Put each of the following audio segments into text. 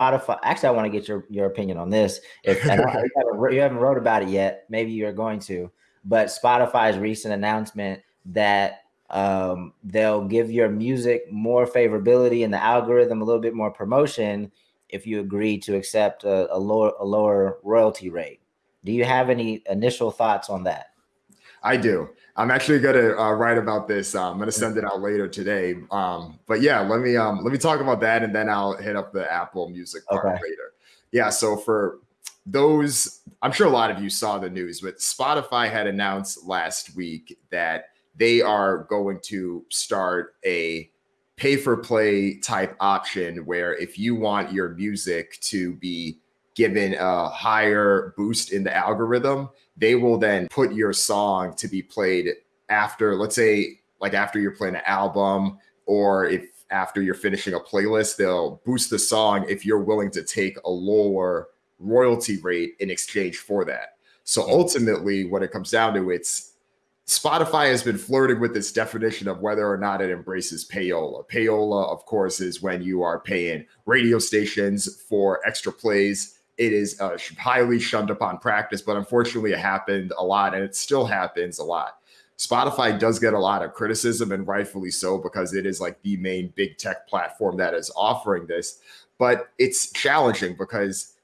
Spotify. Actually, I want to get your your opinion on this. If you, haven't, you haven't wrote about it yet, maybe you're going to. But Spotify's recent announcement that um, they'll give your music more favorability in the algorithm, a little bit more promotion if you agree to accept a, a lower a lower royalty rate. Do you have any initial thoughts on that? I do. I'm actually gonna uh, write about this. Uh, I'm gonna send it out later today. Um, but yeah, let me um, let me talk about that, and then I'll hit up the Apple Music part okay. later. Yeah. So for those, I'm sure a lot of you saw the news, but Spotify had announced last week that they are going to start a pay for play type option where if you want your music to be given a higher boost in the algorithm, they will then put your song to be played after, let's say, like after you're playing an album, or if after you're finishing a playlist, they'll boost the song if you're willing to take a lower royalty rate in exchange for that. So ultimately, what it comes down to, it's Spotify has been flirting with this definition of whether or not it embraces payola. Payola, of course, is when you are paying radio stations for extra plays it is uh, highly shunned upon practice, but unfortunately, it happened a lot, and it still happens a lot. Spotify does get a lot of criticism, and rightfully so, because it is like the main big tech platform that is offering this. But it's challenging because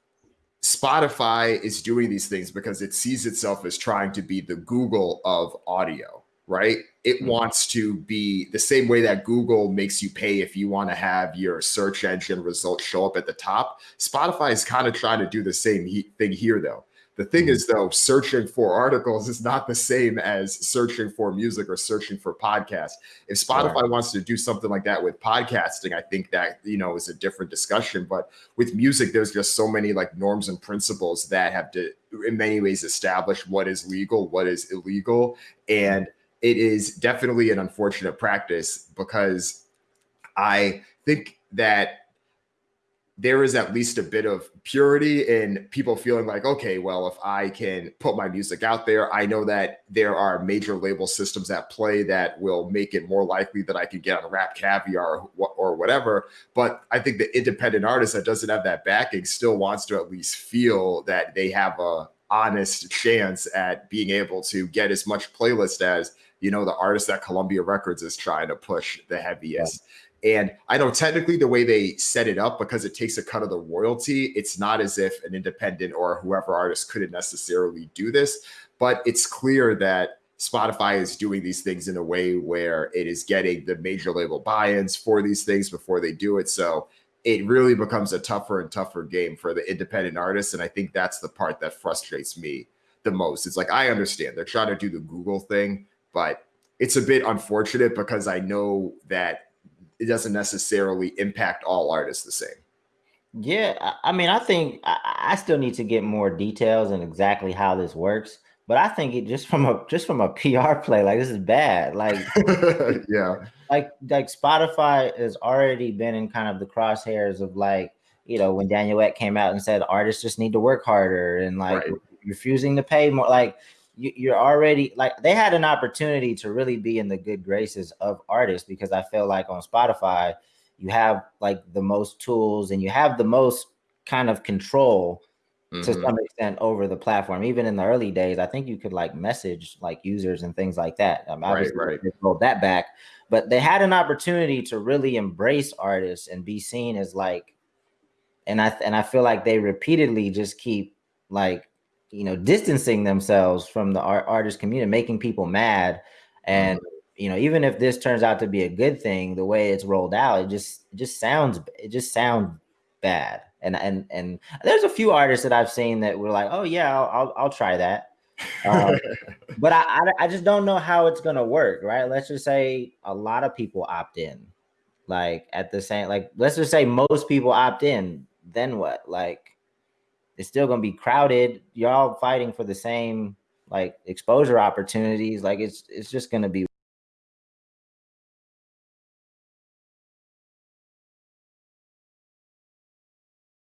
Spotify is doing these things because it sees itself as trying to be the Google of audio right? It mm-hmm. wants to be the same way that Google makes you pay if you want to have your search engine results show up at the top. Spotify is kind of trying to do the same he- thing here, though. The thing mm-hmm. is, though, searching for articles is not the same as searching for music or searching for podcasts. If Spotify right. wants to do something like that with podcasting, I think that you know is a different discussion. But with music, there's just so many like norms and principles that have to, in many ways, establish what is legal, what is illegal, and it is definitely an unfortunate practice because I think that there is at least a bit of purity in people feeling like, okay, well, if I can put my music out there, I know that there are major label systems at play that will make it more likely that I can get on RapCaviar or, or whatever. But I think the independent artist that doesn't have that backing still wants to at least feel that they have a honest chance at being able to get as much playlist as you know, the artist that Columbia Records is trying to push the heaviest. Yeah. And I know technically the way they set it up, because it takes a cut of the royalty, it's not as if an independent or whoever artist couldn't necessarily do this. But it's clear that Spotify is doing these things in a way where it is getting the major label buy ins for these things before they do it. So it really becomes a tougher and tougher game for the independent artists. And I think that's the part that frustrates me the most. It's like, I understand they're trying to do the Google thing, but it's a bit unfortunate because I know that it doesn't necessarily impact all artists the same. Yeah, I mean, I think I still need to get more details and exactly how this works. But I think it just from a just from a PR play, like this is bad. Like, yeah, like like Spotify has already been in kind of the crosshairs of like you know when Daniel Ek came out and said artists just need to work harder and like right. refusing to pay more. Like you, are already like they had an opportunity to really be in the good graces of artists because I feel like on Spotify you have like the most tools and you have the most kind of control mm-hmm. to some extent over the platform. Even in the early days, I think you could like message like users and things like that. Um, obviously, right, right. rolled that back, but they had an opportunity to really embrace artists and be seen as like, and I and I feel like they repeatedly just keep like you know distancing themselves from the art, artist community making people mad and mm-hmm. you know even if this turns out to be a good thing the way it's rolled out it just it just sounds it just sounds bad. And and and there's a few artists that i've seen that were like oh yeah i'll i'll, I'll try that. Um, but I, I i just don't know how it's gonna work right? Let's just say a lot of people opt in. Like at the same like let's just say most people opt in then what? Like it's still gonna be crowded. Y'all fighting for the same like exposure opportunities. Like it's it's just gonna be